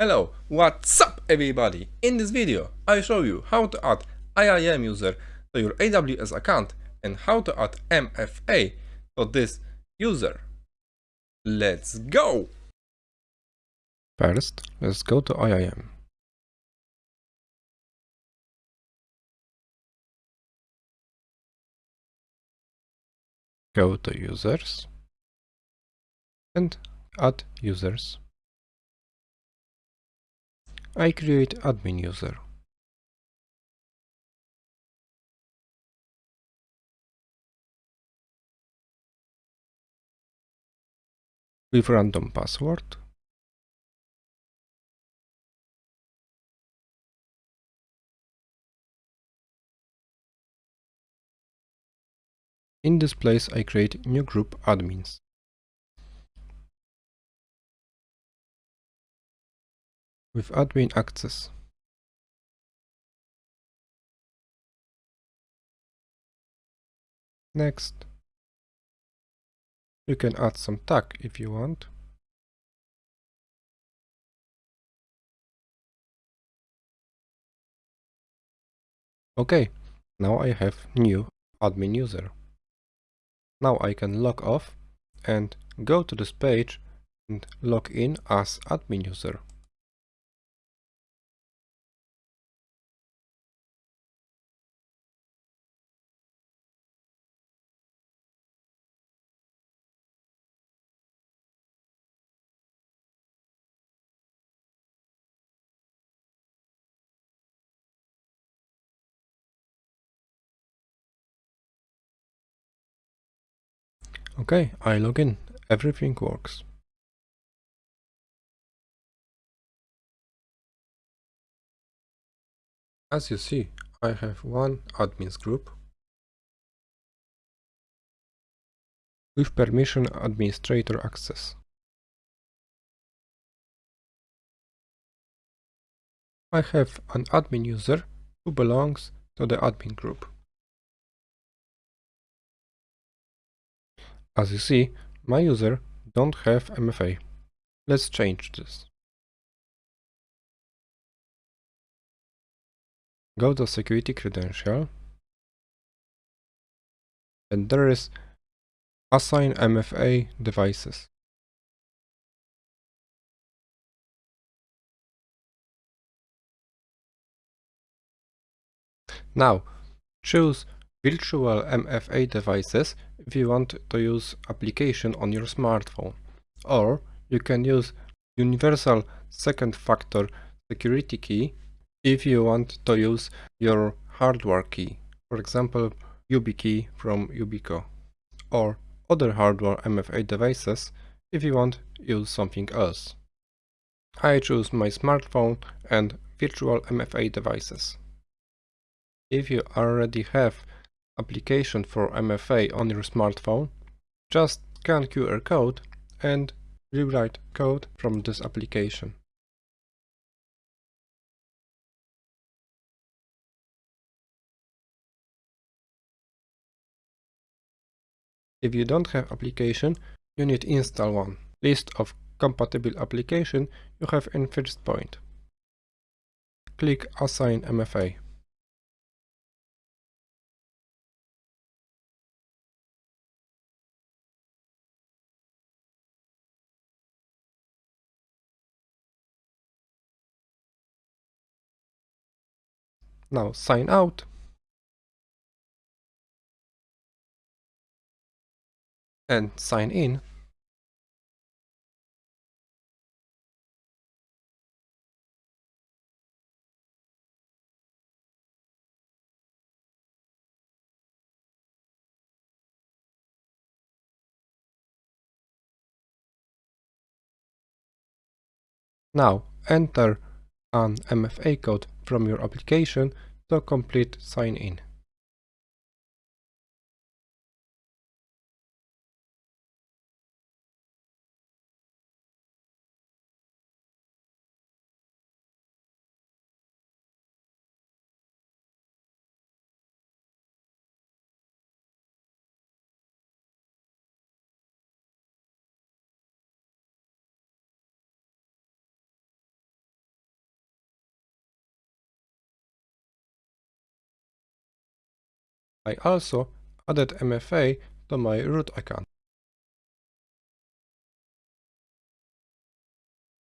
Hello, what's up everybody? In this video I show you how to add IAM user to your AWS account and how to add MFA to this user. Let's go! First, let's go to IAM. Go to users and add users. I create admin user. With random password. In this place I create new group admins. With admin access. Next, you can add some tag if you want. Okay, now I have new admin user. Now I can log off and go to this page and log in as admin user. Okay, I log in. Everything works. As you see, I have one admins group with permission administrator access. I have an admin user who belongs to the admin group. As you see, my user don't have MFA. Let's change this. Go to security credential and there is assign MFA devices. Now choose virtual MFA devices if you want to use application on your smartphone. Or you can use universal second factor security key if you want to use your hardware key, for example YubiKey from Yubico, or other hardware MFA devices if you want to use something else. I choose my smartphone and virtual MFA devices. If you already have application for MFA on your smartphone, just scan QR code and rewrite code from this application. If you don't have application, you need install one. List of compatible application you have in first point. Click Assign MFA. Now sign out. And sign in. Now enter an MFA code from your application to complete sign-in. I also added MFA to my root account.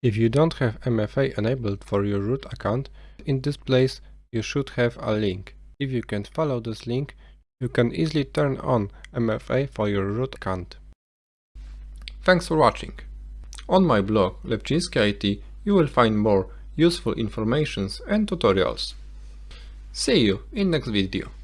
If you don't have MFA enabled for your root account, in this place you should have a link. If you can't follow this link, you can easily turn on MFA for your root account. Thanks for watching. On my blog Lepczynski IT you will find more useful informations and tutorials. See you in next video.